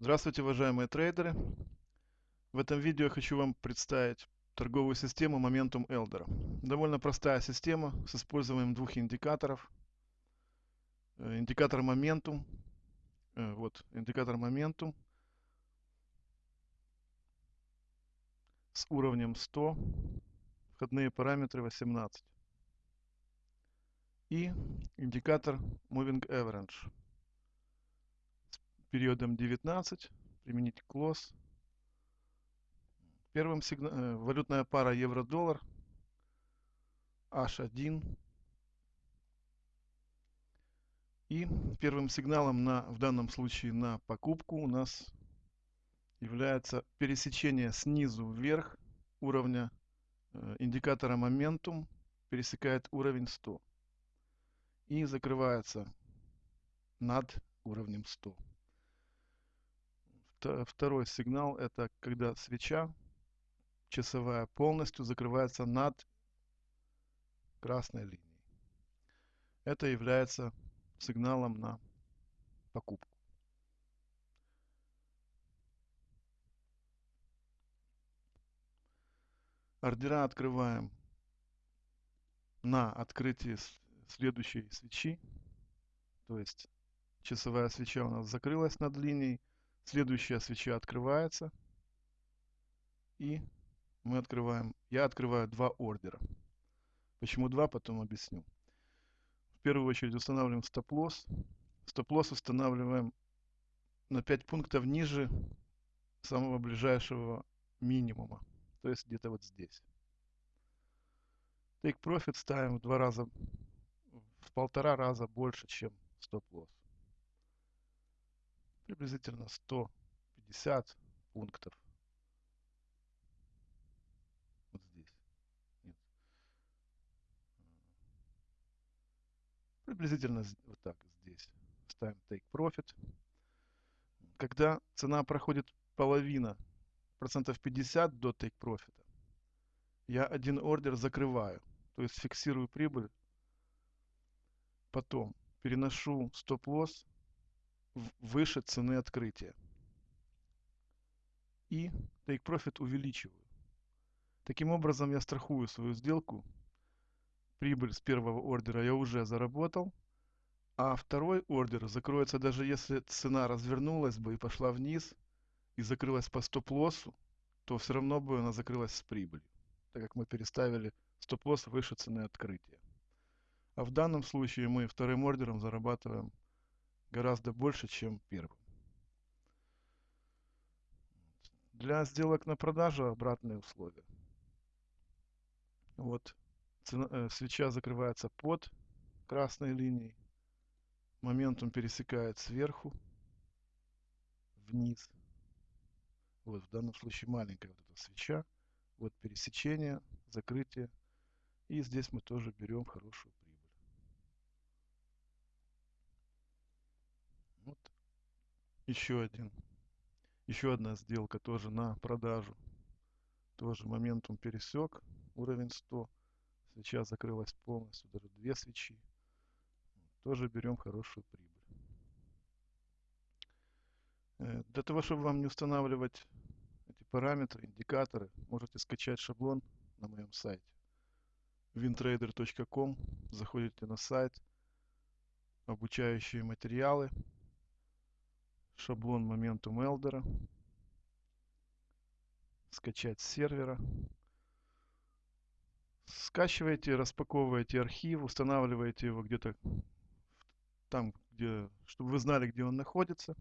Здравствуйте, уважаемые трейдеры! В этом видео я хочу вам представить торговую систему Momentum Elder. Довольно простая система с использованием двух индикаторов. Э, индикатор Momentum, э, вот индикатор Momentum с уровнем 100, входные параметры 18. И индикатор Moving Average периодом 19, применить клосс. Первым сигнал, э, валютная пара евро-доллар H1. И первым сигналом на, в данном случае на покупку у нас является пересечение снизу вверх уровня э, индикатора моментум пересекает уровень 100 и закрывается над уровнем 100 второй сигнал это когда свеча часовая полностью закрывается над красной линией. Это является сигналом на покупку. Ордера открываем на открытии следующей свечи. То есть часовая свеча у нас закрылась над линией. Следующая свеча открывается. И мы открываем, я открываю два ордера. Почему два, потом объясню. В первую очередь устанавливаем стоп-лосс. Стоп-лосс устанавливаем на 5 пунктов ниже самого ближайшего минимума. То есть где-то вот здесь. Take profit ставим в два раза, в полтора раза больше, чем стоп-лосс приблизительно 150 пунктов. Вот здесь. Нет. Приблизительно вот так здесь. Ставим take profit. Когда цена проходит половина, процентов 50 до take profit, я один ордер закрываю. То есть фиксирую прибыль. Потом переношу стоп-лосс выше цены открытия. И take profit увеличиваю. Таким образом я страхую свою сделку. Прибыль с первого ордера я уже заработал. А второй ордер закроется даже если цена развернулась бы и пошла вниз и закрылась по стоп-лоссу, то все равно бы она закрылась с прибылью, так как мы переставили стоп-лосс выше цены открытия. А в данном случае мы вторым ордером зарабатываем гораздо больше, чем первым. Для сделок на продажу обратные условия. Вот цена, э, свеча закрывается под красной линией. Моментум пересекает сверху вниз. Вот в данном случае маленькая вот эта свеча. Вот пересечение, закрытие. И здесь мы тоже берем хорошую прибыль. Еще один. Еще одна сделка тоже на продажу. Тоже моментум пересек уровень 100. Свеча закрылась полностью, даже две свечи. Тоже берем хорошую прибыль. Э, для того, чтобы вам не устанавливать эти параметры, индикаторы, можете скачать шаблон на моем сайте wintrader.com. Заходите на сайт, обучающие материалы шаблон Momentum Elder, скачать с сервера. Скачиваете, распаковываете архив, устанавливаете его где-то там, где, чтобы вы знали, где он находится.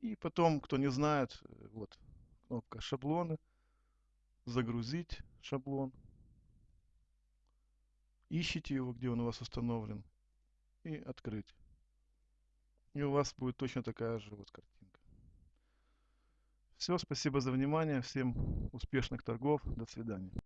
И потом, кто не знает, вот кнопка шаблоны, загрузить шаблон. Ищите его, где он у вас установлен, и открыть. И у вас будет точно такая же вот картинка. Все, спасибо за внимание. Всем успешных торгов. До свидания.